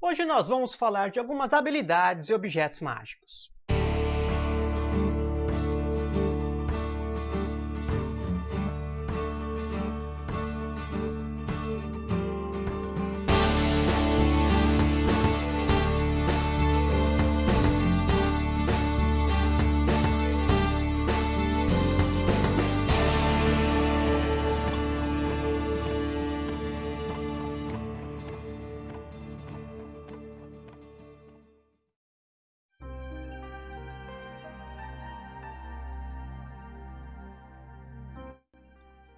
Hoje nós vamos falar de algumas habilidades e objetos mágicos.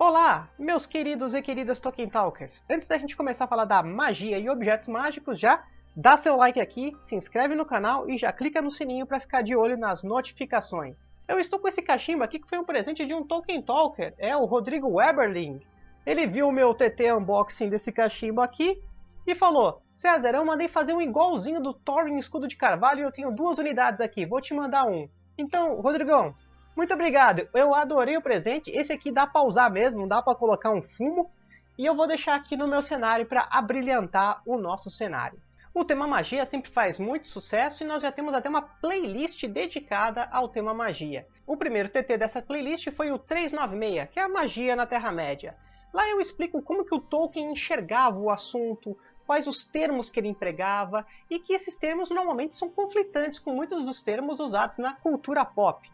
Olá, meus queridos e queridas Tolkien Talkers! Antes da gente começar a falar da magia e objetos mágicos, já dá seu like aqui, se inscreve no canal e já clica no sininho para ficar de olho nas notificações. Eu estou com esse cachimbo aqui que foi um presente de um Tolkien Talker, é o Rodrigo Weberling. Ele viu o meu TT unboxing desse cachimbo aqui e falou, César, eu mandei fazer um igualzinho do Thorin Escudo de Carvalho e eu tenho duas unidades aqui, vou te mandar um. Então, Rodrigão, muito obrigado, eu adorei o presente. Esse aqui dá para usar mesmo, dá para colocar um fumo. E eu vou deixar aqui no meu cenário para abrilhantar o nosso cenário. O tema magia sempre faz muito sucesso e nós já temos até uma playlist dedicada ao tema magia. O primeiro TT dessa playlist foi o 396, que é a magia na Terra-média. Lá eu explico como que o Tolkien enxergava o assunto, quais os termos que ele empregava e que esses termos normalmente são conflitantes com muitos dos termos usados na cultura pop.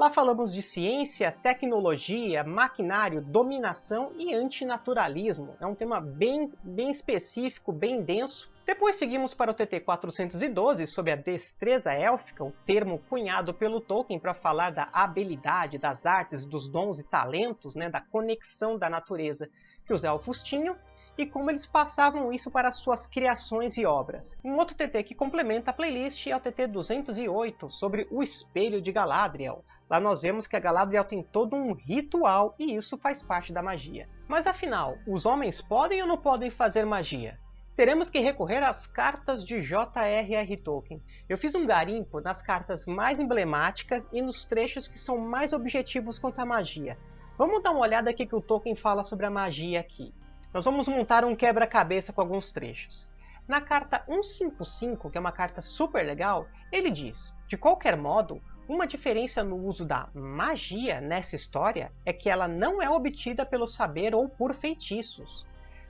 Lá falamos de ciência, tecnologia, maquinário, dominação e antinaturalismo. É um tema bem, bem específico, bem denso. Depois seguimos para o TT 412 sobre a destreza élfica, o termo cunhado pelo Tolkien para falar da habilidade, das artes, dos dons e talentos, né, da conexão da natureza que os elfos tinham e como eles passavam isso para suas criações e obras. Um outro TT que complementa a playlist é o TT 208 sobre o Espelho de Galadriel. Lá nós vemos que a Galadriel tem todo um ritual e isso faz parte da magia. Mas afinal, os homens podem ou não podem fazer magia? Teremos que recorrer às cartas de J.R.R. Tolkien. Eu fiz um garimpo nas cartas mais emblemáticas e nos trechos que são mais objetivos quanto à magia. Vamos dar uma olhada aqui que o Tolkien fala sobre a magia aqui. Nós vamos montar um quebra-cabeça com alguns trechos. Na carta 155, que é uma carta super legal, ele diz: De qualquer modo, uma diferença no uso da magia nessa história é que ela não é obtida pelo saber ou por feitiços,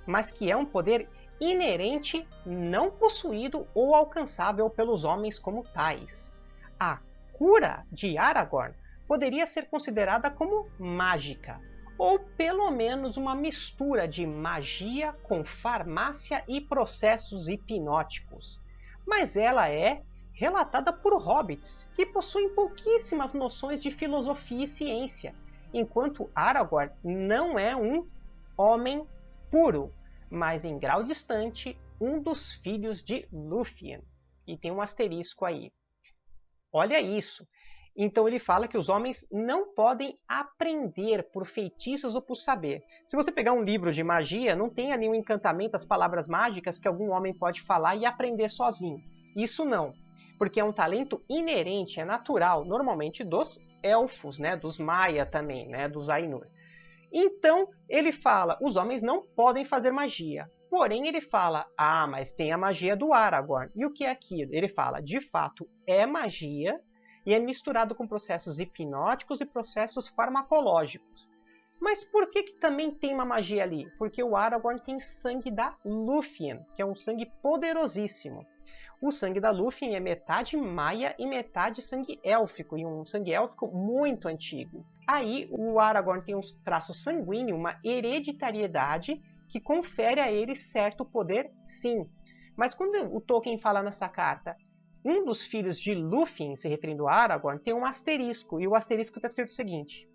mas que é um poder inerente, não possuído ou alcançável pelos homens como tais. A cura de Aragorn poderia ser considerada como mágica, ou pelo menos uma mistura de magia com farmácia e processos hipnóticos. Mas ela é relatada por hobbits, que possuem pouquíssimas noções de filosofia e ciência, enquanto Aragorn não é um homem puro, mas em grau distante um dos filhos de Lúthien. E tem um asterisco aí. Olha isso! Então ele fala que os homens não podem aprender por feitiços ou por saber. Se você pegar um livro de magia, não tem ali um encantamento, as palavras mágicas que algum homem pode falar e aprender sozinho. Isso não porque é um talento inerente, é natural, normalmente dos elfos, né, dos Maia também, né, dos Ainur. Então, ele fala, os homens não podem fazer magia. Porém, ele fala, ah, mas tem a magia do Aragorn. E o que é aquilo? Ele fala, de fato, é magia e é misturado com processos hipnóticos e processos farmacológicos. Mas por que, que também tem uma magia ali? Porque o Aragorn tem sangue da Lúthien, que é um sangue poderosíssimo. O sangue da Lúthien é metade maia e metade sangue élfico, e um sangue élfico muito antigo. Aí o Aragorn tem um traço sanguíneo, uma hereditariedade que confere a ele certo poder, sim. Mas quando o Tolkien fala nessa carta, um dos filhos de Lúthien, se referindo a Aragorn, tem um asterisco, e o asterisco está escrito o seguinte.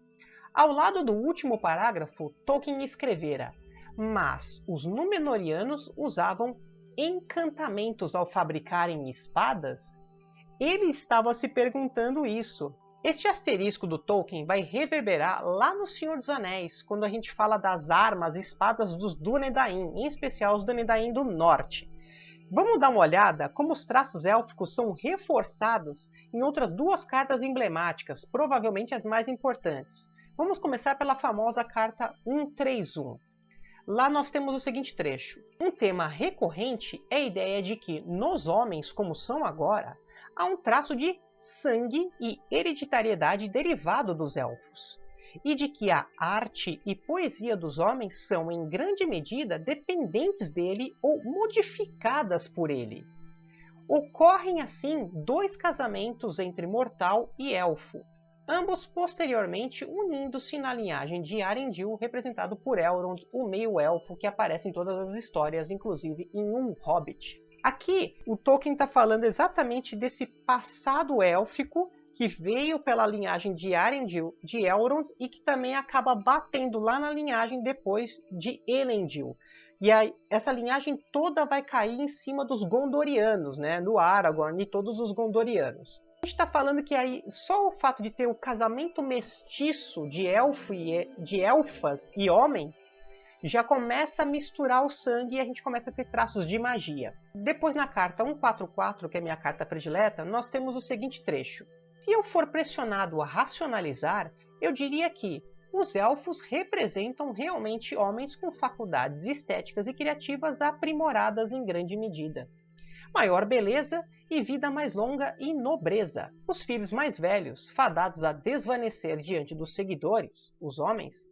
Ao lado do último parágrafo, Tolkien escrevera, mas os Númenóreanos usavam encantamentos ao fabricarem espadas? Ele estava se perguntando isso. Este asterisco do Tolkien vai reverberar lá no Senhor dos Anéis, quando a gente fala das armas e espadas dos Dúnedain, em especial os Dúnedain do Norte. Vamos dar uma olhada como os traços élficos são reforçados em outras duas cartas emblemáticas, provavelmente as mais importantes. Vamos começar pela famosa carta 131. Lá nós temos o seguinte trecho. Um tema recorrente é a ideia de que, nos homens como são agora, há um traço de sangue e hereditariedade derivado dos elfos, e de que a arte e poesia dos homens são, em grande medida, dependentes dele ou modificadas por ele. Ocorrem assim dois casamentos entre mortal e elfo, ambos posteriormente unindo-se na linhagem de Arendil, representado por Elrond, o meio-elfo que aparece em todas as histórias, inclusive em um Hobbit. Aqui, o Tolkien está falando exatamente desse passado élfico que veio pela linhagem de Arendil, de Elrond, e que também acaba batendo lá na linhagem depois de Elendil. E aí, essa linhagem toda vai cair em cima dos Gondorianos, né? No Aragorn e todos os Gondorianos gente está falando que aí só o fato de ter o casamento mestiço de elfo e de elfas e homens já começa a misturar o sangue e a gente começa a ter traços de magia. Depois na carta 144, que é minha carta predileta, nós temos o seguinte trecho. Se eu for pressionado a racionalizar, eu diria que os elfos representam realmente homens com faculdades estéticas e criativas aprimoradas em grande medida maior beleza e vida mais longa e nobreza. Os filhos mais velhos, fadados a desvanecer diante dos seguidores, os homens,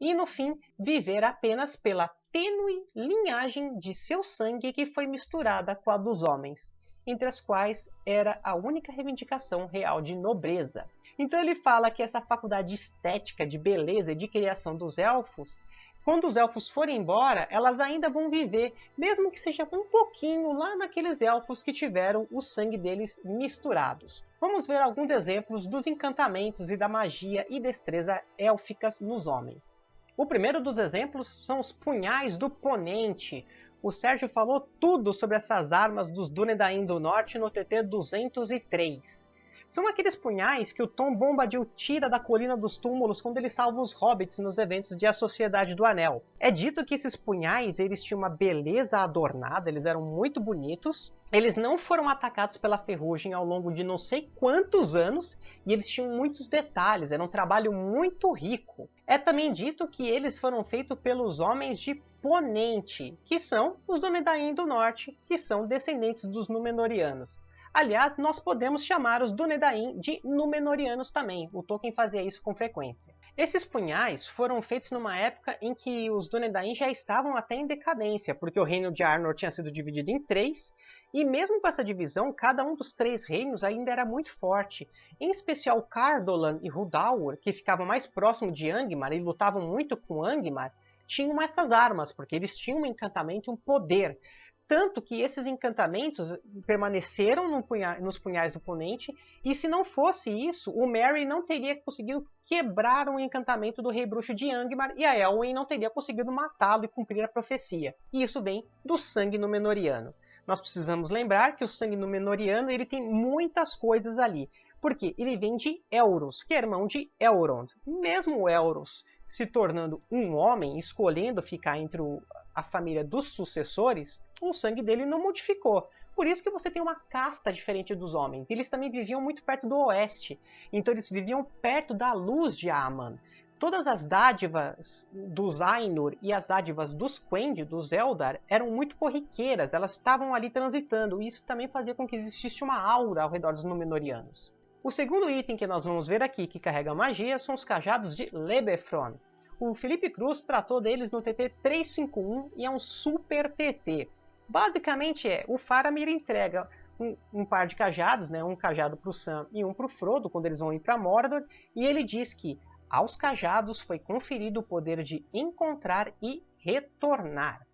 e no fim viver apenas pela tênue linhagem de seu sangue que foi misturada com a dos homens, entre as quais era a única reivindicação real de nobreza. Então ele fala que essa faculdade estética de beleza e de criação dos elfos quando os elfos forem embora, elas ainda vão viver, mesmo que seja um pouquinho lá naqueles elfos que tiveram o sangue deles misturados. Vamos ver alguns exemplos dos encantamentos e da magia e destreza élficas nos homens. O primeiro dos exemplos são os punhais do Ponente. O Sérgio falou tudo sobre essas armas dos Dúnedain do Norte no TT 203. São aqueles punhais que o Tom Bombadil tira da colina dos túmulos quando ele salva os hobbits nos eventos de A Sociedade do Anel. É dito que esses punhais eles tinham uma beleza adornada, eles eram muito bonitos. Eles não foram atacados pela ferrugem ao longo de não sei quantos anos e eles tinham muitos detalhes, era um trabalho muito rico. É também dito que eles foram feitos pelos homens de Ponente, que são os Dúnedain do Norte, que são descendentes dos Númenóreanos. Aliás, nós podemos chamar os Dúnedain de Númenóreanos também, o Tolkien fazia isso com frequência. Esses punhais foram feitos numa época em que os Dúnedain já estavam até em decadência, porque o reino de Arnor tinha sido dividido em três, e mesmo com essa divisão, cada um dos três reinos ainda era muito forte. Em especial Cardolan e Rudalur, que ficavam mais próximo de Angmar e lutavam muito com Angmar, tinham essas armas, porque eles tinham um encantamento e um poder. Tanto que esses encantamentos permaneceram no punha nos punhais do oponente, e se não fosse isso, o Merry não teria conseguido quebrar o encantamento do Rei Bruxo de Angmar, e a Elwyn não teria conseguido matá-lo e cumprir a profecia. E isso vem do sangue Númenoriano. Nós precisamos lembrar que o sangue Númenoriano ele tem muitas coisas ali, porque ele vem de Elros, que é irmão de Elrond. Mesmo Elros se tornando um homem, escolhendo ficar entre o, a família dos sucessores, o sangue dele não modificou. Por isso que você tem uma casta diferente dos homens. Eles também viviam muito perto do oeste, então eles viviam perto da luz de Aman. Todas as dádivas dos Ainur e as dádivas dos Quendi, dos Eldar, eram muito corriqueiras, elas estavam ali transitando, e isso também fazia com que existisse uma aura ao redor dos Númenóreanos. O segundo item que nós vamos ver aqui que carrega magia são os cajados de Lebefron. O Felipe Cruz tratou deles no TT 351 e é um super TT. Basicamente é, o Faramir entrega um, um, par de cajados, né, um cajado para o Sam e um para o Frodo, quando eles vão ir para Mordor, e ele diz que aos cajados foi conferido o poder de encontrar e retornar.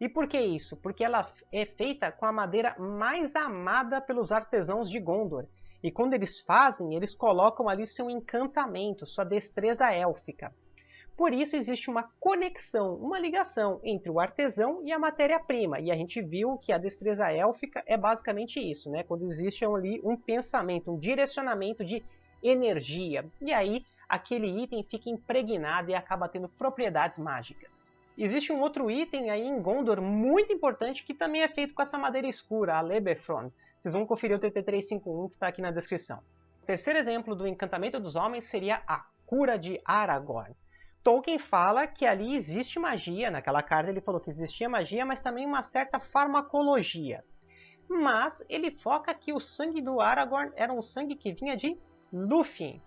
E por que isso? Porque ela é feita com a madeira mais amada pelos artesãos de Gondor. E quando eles fazem, eles colocam ali seu encantamento, sua destreza élfica. Por isso existe uma conexão, uma ligação entre o artesão e a matéria-prima. E a gente viu que a destreza élfica é basicamente isso, né? quando existe ali um pensamento, um direcionamento de energia. E aí aquele item fica impregnado e acaba tendo propriedades mágicas. Existe um outro item aí em Gondor muito importante que também é feito com essa madeira escura, a Leberfron. Vocês vão conferir o TT351 que está aqui na descrição. O terceiro exemplo do encantamento dos homens seria a cura de Aragorn. Tolkien fala que ali existe magia, naquela carta ele falou que existia magia, mas também uma certa farmacologia. Mas ele foca que o sangue do Aragorn era um sangue que vinha de Lúthien.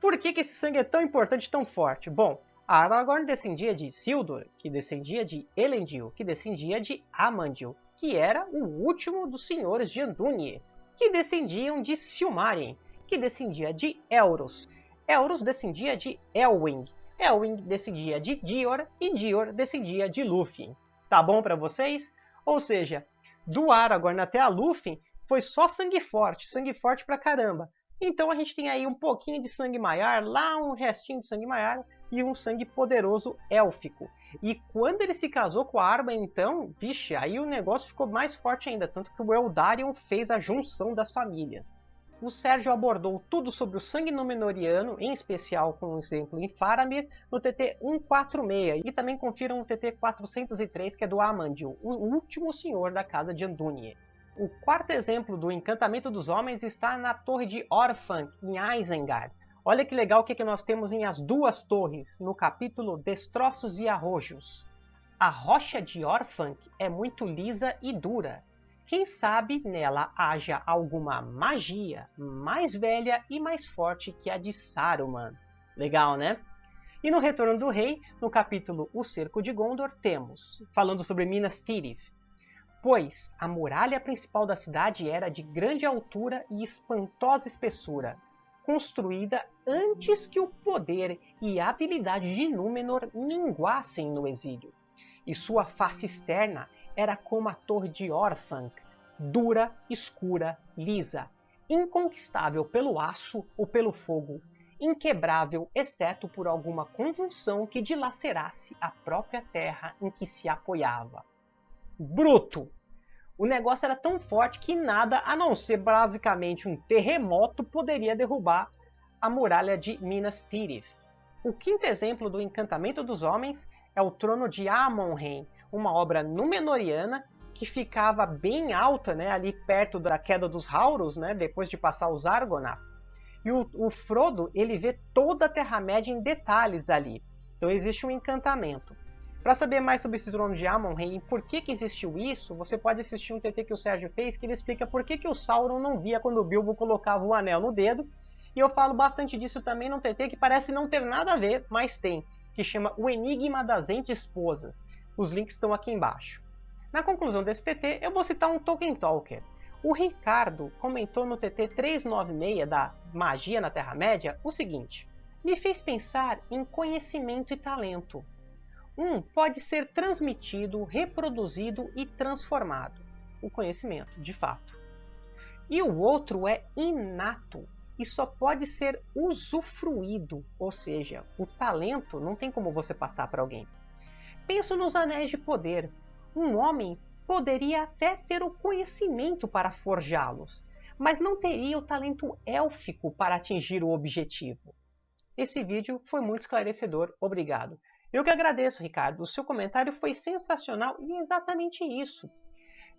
Por que, que esse sangue é tão importante, tão forte? Bom, Aragorn descendia de Isildur, que descendia de Elendil, que descendia de Amandil, que era o último dos senhores de Andúnie, que descendiam de Silmarien, que descendia de Elros. Elros descendia de Elwing, Elwing descendia de Dior e Dior descendia de Lúthien. Tá bom para vocês? Ou seja, do Aragorn até a Lúthien foi só sangue forte, sangue forte pra caramba. Então a gente tem aí um pouquinho de sangue maiar, lá um restinho de sangue maiar e um sangue poderoso élfico. E quando ele se casou com a Arba, então, vixe, aí o negócio ficou mais forte ainda, tanto que o Eldarion fez a junção das famílias o Sérgio abordou tudo sobre o sangue Númenoriano, em especial com um exemplo em Faramir, no TT 146, e também confiram o TT 403, que é do Amandil, o último senhor da casa de Andúnie. O quarto exemplo do encantamento dos homens está na torre de Orphanc, em Isengard. Olha que legal o que, que nós temos em As Duas Torres, no capítulo Destroços e Arrojos. A rocha de Orphanc é muito lisa e dura, quem sabe nela haja alguma magia mais velha e mais forte que a de Saruman. Legal, né? E no Retorno do Rei, no capítulo O Cerco de Gondor, temos, falando sobre Minas Tirith, pois a muralha principal da cidade era de grande altura e espantosa espessura, construída antes que o poder e a habilidade de Númenor minguassem no exílio, e sua face externa era como a torre de Orthanc, dura, escura, lisa, inconquistável pelo aço ou pelo fogo, inquebrável exceto por alguma convulsão que dilacerasse a própria terra em que se apoiava. Bruto! O negócio era tão forte que nada a não ser basicamente um terremoto poderia derrubar a muralha de Minas Tirith. O quinto exemplo do encantamento dos homens é o trono de Amon-Rên, uma obra númenoriana que ficava bem alta, né, ali perto da queda dos Hauros, né, depois de passar os Argonath. E o, o Frodo, ele vê toda a Terra-média em detalhes ali. Então existe um encantamento. Para saber mais sobre esse trono de Amon-Rei e por que, que existiu isso, você pode assistir um TT que o Sérgio fez, que ele explica por que, que o Sauron não via quando o Bilbo colocava o anel no dedo. E eu falo bastante disso também num TT que parece não ter nada a ver, mas tem, que chama O Enigma das Entes Esposas. Os links estão aqui embaixo. Na conclusão desse TT, eu vou citar um Tolkien Talker. O Ricardo comentou no TT 396 da Magia na Terra-média o seguinte: Me fez pensar em conhecimento e talento. Um pode ser transmitido, reproduzido e transformado. O conhecimento, de fato. E o outro é inato e só pode ser usufruído, ou seja, o talento não tem como você passar para alguém. Penso nos anéis de poder, um homem poderia até ter o conhecimento para forjá-los, mas não teria o talento élfico para atingir o objetivo. Esse vídeo foi muito esclarecedor, obrigado. Eu que agradeço, Ricardo. O seu comentário foi sensacional e é exatamente isso.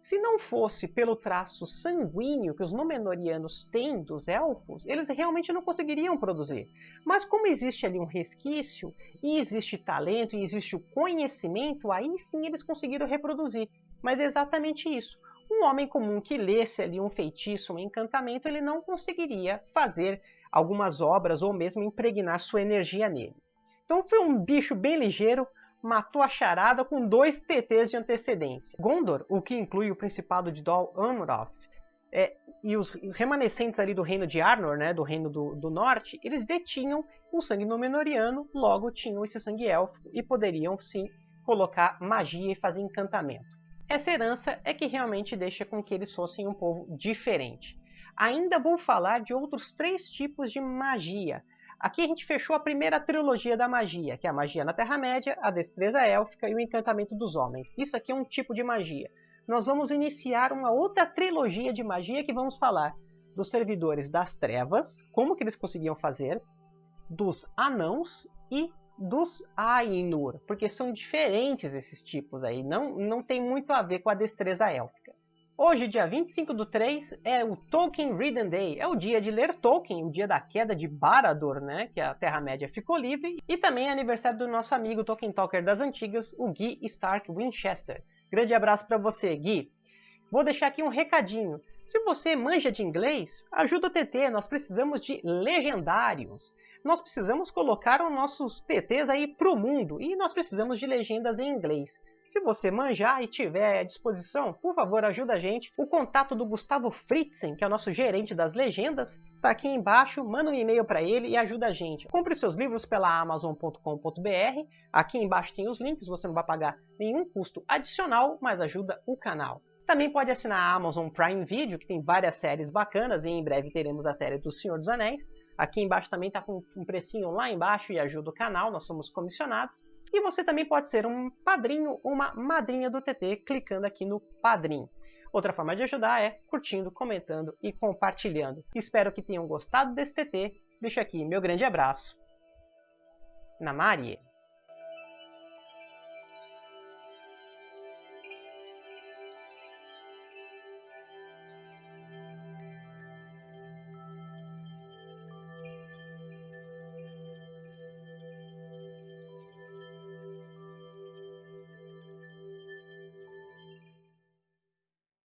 Se não fosse pelo traço sanguíneo que os Númenóreanos têm dos elfos, eles realmente não conseguiriam produzir. Mas como existe ali um resquício, e existe talento, e existe o conhecimento, aí sim eles conseguiram reproduzir. Mas é exatamente isso. Um homem comum que lesse ali um feitiço, um encantamento, ele não conseguiria fazer algumas obras ou mesmo impregnar sua energia nele. Então foi um bicho bem ligeiro, matou a charada com dois TTs de antecedência. Gondor, o que inclui o Principado de Dol Amroth, é, e os remanescentes ali do reino de Arnor, né, do reino do, do norte, eles detinham o sangue Númenoriano, logo tinham esse sangue élfico e poderiam sim colocar magia e fazer encantamento. Essa herança é que realmente deixa com que eles fossem um povo diferente. Ainda vou falar de outros três tipos de magia, Aqui a gente fechou a primeira trilogia da magia, que é a magia na Terra-média, a destreza élfica e o encantamento dos homens. Isso aqui é um tipo de magia. Nós vamos iniciar uma outra trilogia de magia que vamos falar dos servidores das trevas, como que eles conseguiam fazer, dos anãos e dos Ainur, porque são diferentes esses tipos aí, não, não tem muito a ver com a destreza élfica. Hoje, dia 25 do 3, é o Tolkien Reading Day. É o dia de ler Tolkien, o dia da queda de Barad-dûr, né? Que a Terra-média ficou livre. E também é aniversário do nosso amigo Tolkien Talker das antigas, o Guy Stark Winchester. Grande abraço para você, Gui. Vou deixar aqui um recadinho. Se você manja de inglês, ajuda o TT, nós precisamos de legendários. Nós precisamos colocar os nossos TTs aí pro mundo e nós precisamos de legendas em inglês. Se você manjar e tiver à disposição, por favor, ajuda a gente. O contato do Gustavo Fritzen, que é o nosso gerente das legendas, está aqui embaixo. Manda um e-mail para ele e ajuda a gente. Compre seus livros pela amazon.com.br. Aqui embaixo tem os links, você não vai pagar nenhum custo adicional, mas ajuda o canal. Também pode assinar a Amazon Prime Video, que tem várias séries bacanas, e em breve teremos a série do Senhor dos Anéis. Aqui embaixo também está com um precinho lá embaixo e ajuda o canal, nós somos comissionados. E você também pode ser um padrinho ou uma madrinha do TT clicando aqui no Padrim. Outra forma de ajudar é curtindo, comentando e compartilhando. Espero que tenham gostado desse TT. Deixo aqui meu grande abraço. Na Marie.